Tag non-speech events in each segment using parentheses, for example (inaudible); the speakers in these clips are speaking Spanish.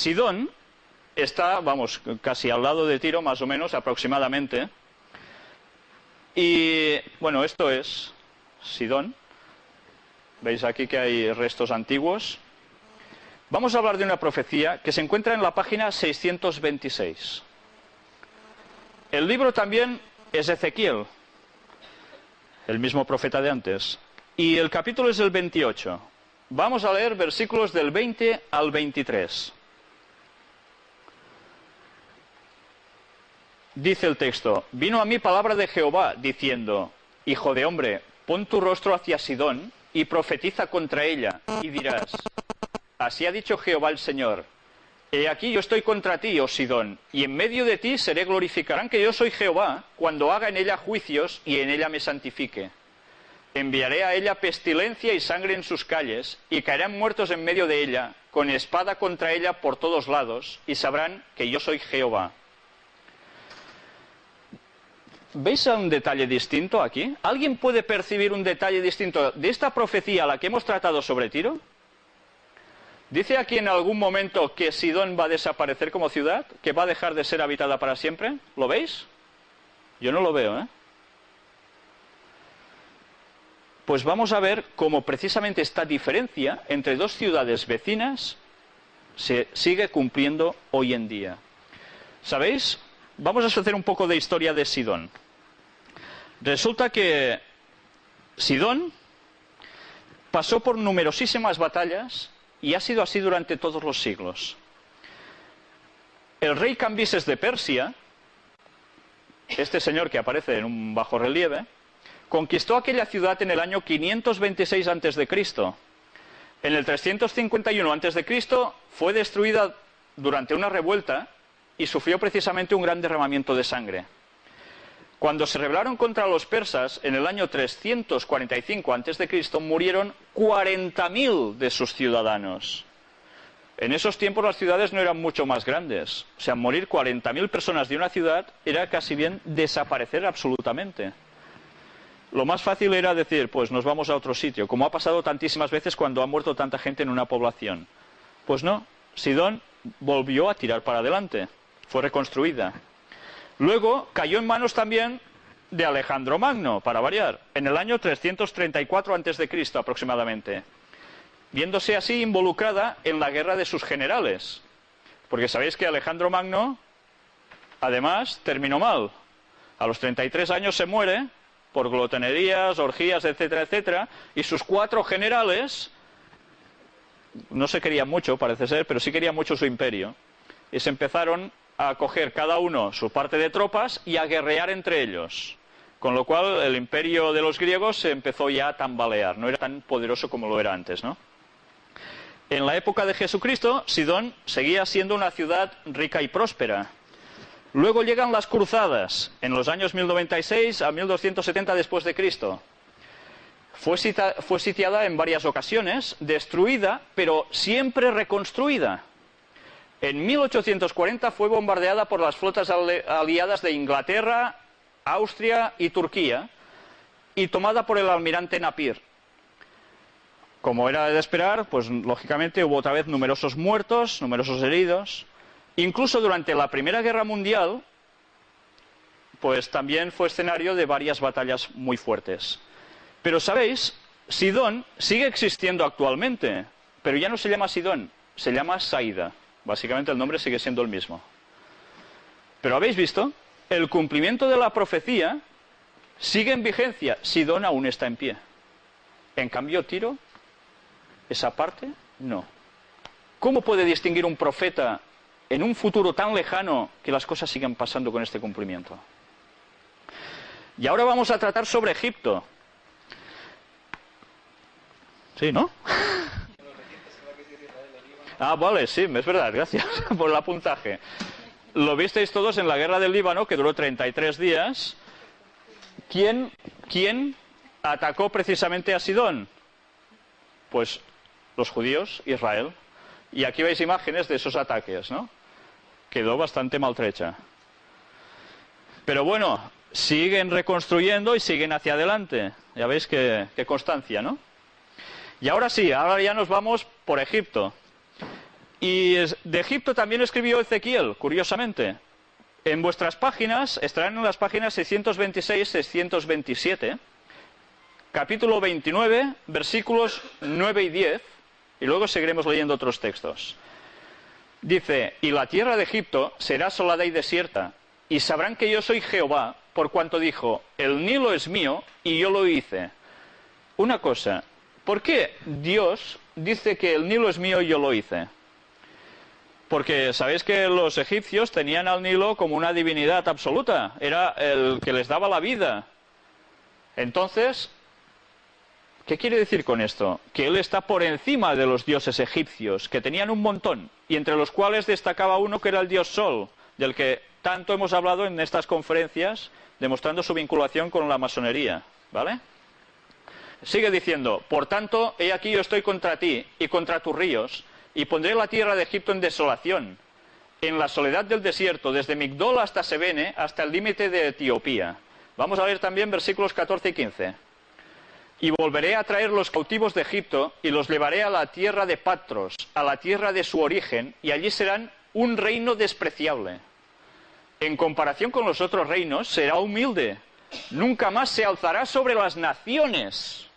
Sidón está, vamos, casi al lado de Tiro, más o menos, aproximadamente. Y bueno, esto es Sidón. Veis aquí que hay restos antiguos. Vamos a hablar de una profecía que se encuentra en la página 626. El libro también es Ezequiel, el mismo profeta de antes. Y el capítulo es el 28. Vamos a leer versículos del 20 al 23. Dice el texto, vino a mí palabra de Jehová diciendo, Hijo de hombre, pon tu rostro hacia Sidón y profetiza contra ella, y dirás, Así ha dicho Jehová el Señor, He aquí yo estoy contra ti, oh Sidón, y en medio de ti seré glorificarán que yo soy Jehová, cuando haga en ella juicios y en ella me santifique. Enviaré a ella pestilencia y sangre en sus calles, y caerán muertos en medio de ella, con espada contra ella por todos lados, y sabrán que yo soy Jehová. ¿Veis un detalle distinto aquí? ¿Alguien puede percibir un detalle distinto de esta profecía a la que hemos tratado sobre Tiro? ¿Dice aquí en algún momento que Sidón va a desaparecer como ciudad? ¿Que va a dejar de ser habitada para siempre? ¿Lo veis? Yo no lo veo, ¿eh? Pues vamos a ver cómo precisamente esta diferencia entre dos ciudades vecinas se sigue cumpliendo hoy en día. ¿Sabéis? Vamos a hacer un poco de historia de Sidón. Resulta que Sidón pasó por numerosísimas batallas y ha sido así durante todos los siglos. El rey Cambises de Persia, este señor que aparece en un bajo relieve, conquistó aquella ciudad en el año 526 a.C. En el 351 a.C. fue destruida durante una revuelta y sufrió precisamente un gran derramamiento de sangre. Cuando se rebelaron contra los persas en el año 345 a.C., murieron 40.000 de sus ciudadanos. En esos tiempos las ciudades no eran mucho más grandes. O sea, morir 40.000 personas de una ciudad era casi bien desaparecer absolutamente. Lo más fácil era decir, pues nos vamos a otro sitio, como ha pasado tantísimas veces cuando ha muerto tanta gente en una población. Pues no, Sidón volvió a tirar para adelante, fue reconstruida. Luego cayó en manos también de Alejandro Magno, para variar, en el año 334 a.C. aproximadamente, viéndose así involucrada en la guerra de sus generales. Porque sabéis que Alejandro Magno, además, terminó mal. A los 33 años se muere por glotonerías, orgías, etcétera, etcétera, y sus cuatro generales no se querían mucho, parece ser, pero sí querían mucho su imperio. Y se empezaron a coger cada uno su parte de tropas y a guerrear entre ellos. Con lo cual el imperio de los griegos se empezó ya a tambalear, no era tan poderoso como lo era antes, ¿no? En la época de Jesucristo, Sidón seguía siendo una ciudad rica y próspera. Luego llegan las cruzadas, en los años 1096 a 1270 después de Cristo. Fue, fue sitiada en varias ocasiones, destruida, pero siempre reconstruida. En 1840 fue bombardeada por las flotas aliadas de Inglaterra, Austria y Turquía y tomada por el almirante Napier. Como era de esperar, pues lógicamente hubo otra vez numerosos muertos, numerosos heridos. Incluso durante la Primera Guerra Mundial, pues también fue escenario de varias batallas muy fuertes. Pero sabéis, Sidón sigue existiendo actualmente, pero ya no se llama Sidón, se llama Saida. Básicamente el nombre sigue siendo el mismo. Pero habéis visto, el cumplimiento de la profecía sigue en vigencia. Sidón aún está en pie. En cambio, Tiro, esa parte, no. ¿Cómo puede distinguir un profeta en un futuro tan lejano que las cosas sigan pasando con este cumplimiento? Y ahora vamos a tratar sobre Egipto. Sí, ¿no? Ah, vale, sí, es verdad, gracias (laughs) por el apuntaje. Lo visteis todos en la guerra del Líbano, que duró 33 días. ¿Quién, quién atacó precisamente a Sidón? Pues los judíos, Israel. Y aquí veis imágenes de esos ataques, ¿no? Quedó bastante maltrecha. Pero bueno, siguen reconstruyendo y siguen hacia adelante. Ya veis qué, constancia, ¿no? Y ahora sí, ahora ya nos vamos por Egipto. Y de Egipto también escribió Ezequiel, curiosamente. En vuestras páginas, estarán en las páginas 626-627, capítulo 29, versículos 9 y 10, y luego seguiremos leyendo otros textos. Dice, y la tierra de Egipto será asolada y desierta, y sabrán que yo soy Jehová, por cuanto dijo, el Nilo es mío y yo lo hice. Una cosa, ¿por qué Dios dice que el Nilo es mío y yo lo hice? Porque sabéis que los egipcios tenían al Nilo como una divinidad absoluta, era el que les daba la vida. Entonces, ¿qué quiere decir con esto? Que él está por encima de los dioses egipcios, que tenían un montón, y entre los cuales destacaba uno que era el dios Sol, del que tanto hemos hablado en estas conferencias, demostrando su vinculación con la masonería. ¿Vale? Sigue diciendo, por tanto, he aquí yo estoy contra ti y contra tus ríos, y pondré la tierra de Egipto en desolación, en la soledad del desierto, desde Migdol hasta Sebene, hasta el límite de Etiopía. Vamos a leer también versículos 14 y 15. Y volveré a traer los cautivos de Egipto y los llevaré a la tierra de Patros, a la tierra de su origen, y allí serán un reino despreciable. En comparación con los otros reinos, será humilde. Nunca más se alzará sobre las naciones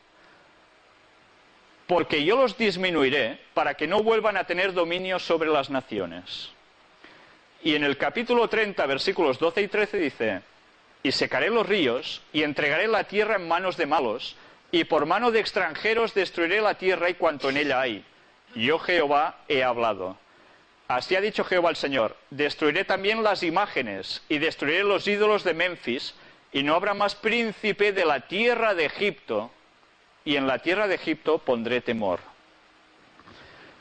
porque yo los disminuiré para que no vuelvan a tener dominio sobre las naciones. Y en el capítulo 30, versículos 12 y 13 dice, y secaré los ríos, y entregaré la tierra en manos de malos, y por mano de extranjeros destruiré la tierra y cuanto en ella hay. Yo Jehová he hablado. Así ha dicho Jehová el Señor, destruiré también las imágenes, y destruiré los ídolos de Memphis, y no habrá más príncipe de la tierra de Egipto, y en la tierra de Egipto pondré temor.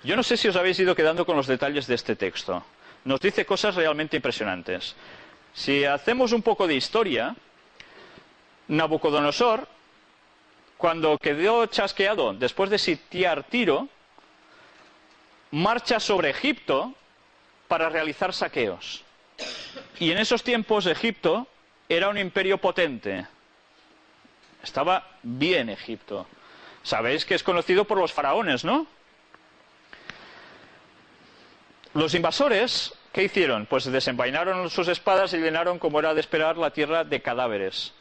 Yo no sé si os habéis ido quedando con los detalles de este texto. Nos dice cosas realmente impresionantes. Si hacemos un poco de historia, Nabucodonosor, cuando quedó chasqueado después de sitiar Tiro, marcha sobre Egipto para realizar saqueos. Y en esos tiempos Egipto era un imperio potente, estaba bien Egipto. Sabéis que es conocido por los faraones, ¿no? Los invasores, ¿qué hicieron? Pues desenvainaron sus espadas y llenaron, como era de esperar, la tierra de cadáveres.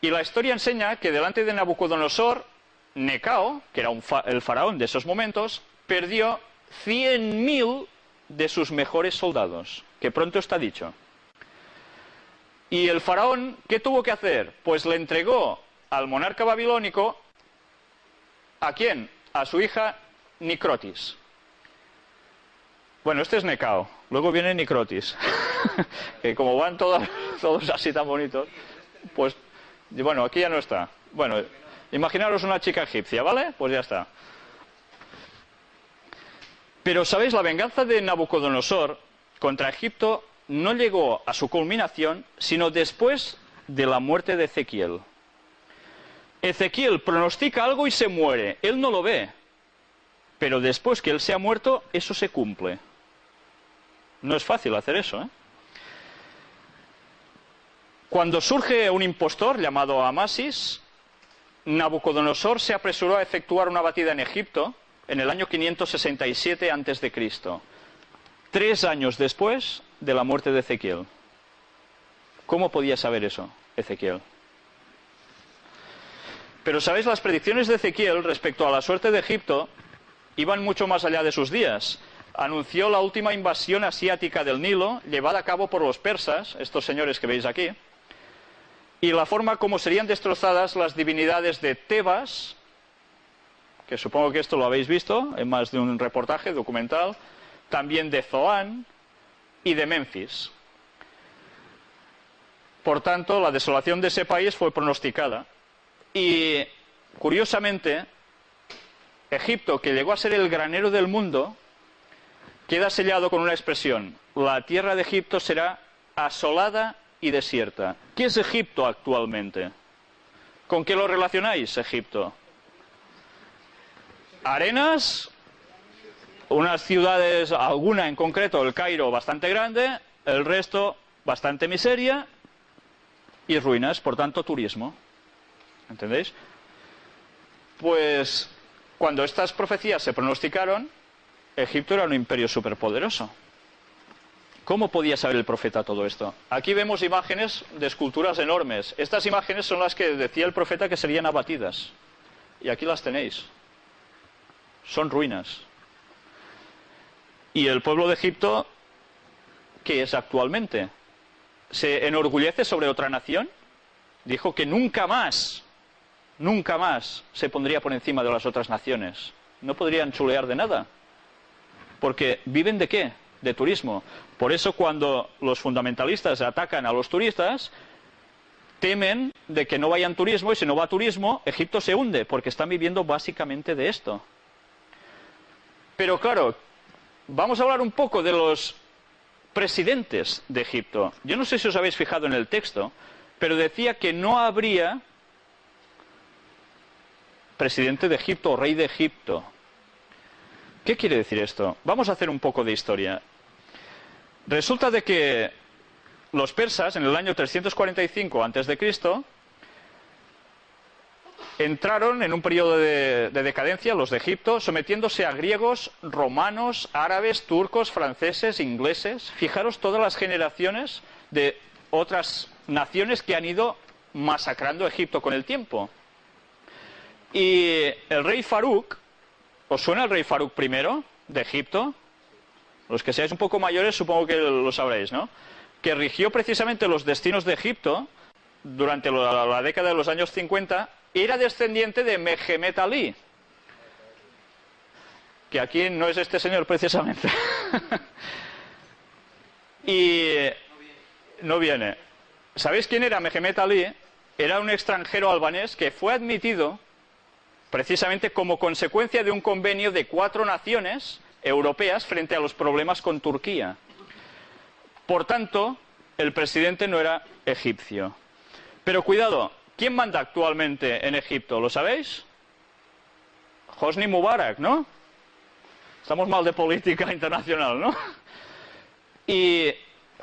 Y la historia enseña que delante de Nabucodonosor, Necao, que era el faraón de esos momentos, perdió 100.000 de sus mejores soldados, que pronto está dicho. Y el faraón, ¿qué tuvo que hacer? Pues le entregó al monarca babilónico, ¿a quién? A su hija Nicrotis. Bueno, este es Necao, luego viene Nicrotis, (laughs) que como van (laughs) todos, así tan bonitos, pues, bueno, aquí ya no está. Bueno, imaginaros una chica egipcia, ¿vale? Pues ya está. Pero, ¿sabéis? La venganza de Nabucodonosor contra Egipto no llegó a su culminación, sino después de la muerte de Ezequiel. Ezequiel pronostica algo y se muere. Él no lo ve. Pero después que él se ha muerto, eso se cumple. No es fácil hacer eso. ¿eh? Cuando surge un impostor llamado Amasis, Nabucodonosor se apresuró a efectuar una batida en Egipto en el año 567 a.C., tres años después de la muerte de Ezequiel. ¿Cómo podía saber eso Ezequiel? Pero sabéis, las predicciones de Ezequiel respecto a la suerte de Egipto iban mucho más allá de sus días. Anunció la última invasión asiática del Nilo, llevada a cabo por los persas, estos señores que veis aquí, y la forma como serían destrozadas las divinidades de Tebas, que supongo que esto lo habéis visto en más de un reportaje documental, también de Zoán y de Memphis. Por tanto, la desolación de ese país fue pronosticada. Y curiosamente, Egipto, que llegó a ser el granero del mundo, queda sellado con una expresión. La tierra de Egipto será asolada y desierta. ¿Qué es Egipto actualmente? ¿Con qué lo relacionáis, Egipto? Arenas, unas ciudades, alguna en concreto, el Cairo bastante grande, el resto bastante miseria y ruinas, por tanto turismo. ¿Entendéis? Pues cuando estas profecías se pronosticaron, Egipto era un imperio superpoderoso. ¿Cómo podía saber el profeta todo esto? Aquí vemos imágenes de esculturas enormes. Estas imágenes son las que decía el profeta que serían abatidas. Y aquí las tenéis. Son ruinas. Y el pueblo de Egipto, ¿qué es actualmente? ¿Se enorgullece sobre otra nación? Dijo que nunca más, nunca más se pondría por encima de las otras naciones. No podrían chulear de nada. Porque viven de qué? De turismo. Por eso cuando los fundamentalistas atacan a los turistas, temen de que no vayan turismo y si no va turismo, Egipto se hunde, porque están viviendo básicamente de esto. Pero claro, vamos a hablar un poco de los presidentes de Egipto. Yo no sé si os habéis fijado en el texto, pero decía que no habría presidente de Egipto o rey de Egipto. ¿Qué quiere decir esto? Vamos a hacer un poco de historia. Resulta de que los persas, en el año 345 a.C., entraron en un periodo de, de, decadencia, los de Egipto, sometiéndose a griegos, romanos, árabes, turcos, franceses, ingleses. Fijaros todas las generaciones de otras naciones que han ido masacrando Egipto con el tiempo. Y el rey Farouk, ¿Os suena el rey Farouk I de Egipto? Los que seáis un poco mayores supongo que lo sabréis, ¿no? Que rigió precisamente los destinos de Egipto durante la, década de los años 50, era descendiente de Mehemet Ali. Que aquí no es este señor precisamente. (laughs) y no viene. ¿Sabéis quién era Mehemet Ali? Era un extranjero albanés que fue admitido precisamente como consecuencia de un convenio de cuatro naciones europeas frente a los problemas con Turquía. Por tanto, el presidente no era egipcio. Pero cuidado, ¿quién manda actualmente en Egipto? ¿Lo sabéis? Hosni Mubarak, ¿no? Estamos mal de política (laughs) internacional, ¿no? ¿Y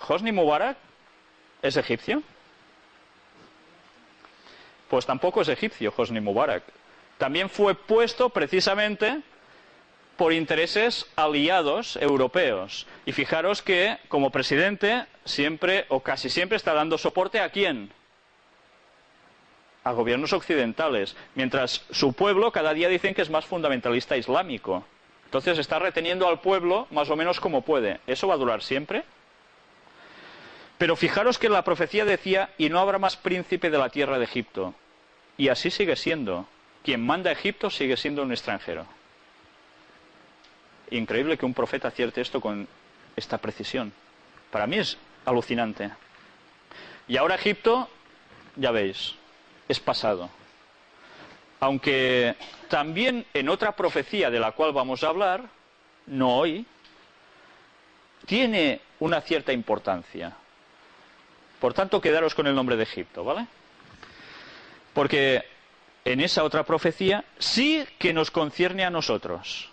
Hosni Mubarak es egipcio? Pues tampoco es egipcio Hosni Mubarak también fue puesto precisamente por intereses aliados europeos. Y fijaros que, como presidente, siempre o casi siempre está dando soporte a quién? A gobiernos occidentales, mientras su pueblo cada día dicen que es más fundamentalista islámico. Entonces está reteniendo al pueblo más o menos como puede. ¿Eso va a durar siempre? Pero fijaros que la profecía decía, y no habrá más príncipe de la tierra de Egipto. Y así sigue siendo quien manda a Egipto sigue siendo un extranjero. Increíble que un profeta acierte esto con esta precisión. Para mí es alucinante. Y ahora Egipto, ya veis, es pasado. Aunque también en otra profecía de la cual vamos a hablar, no hoy, tiene una cierta importancia. Por tanto, quedaros con el nombre de Egipto, ¿vale? Porque en esa otra profecía sí que nos concierne a nosotros.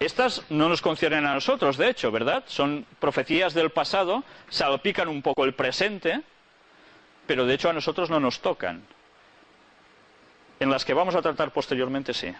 Estas no nos conciernen a nosotros, de hecho, ¿verdad? Son profecías del pasado, salpican un poco el presente, pero de hecho a nosotros no nos tocan. En las que vamos a tratar posteriormente, sí.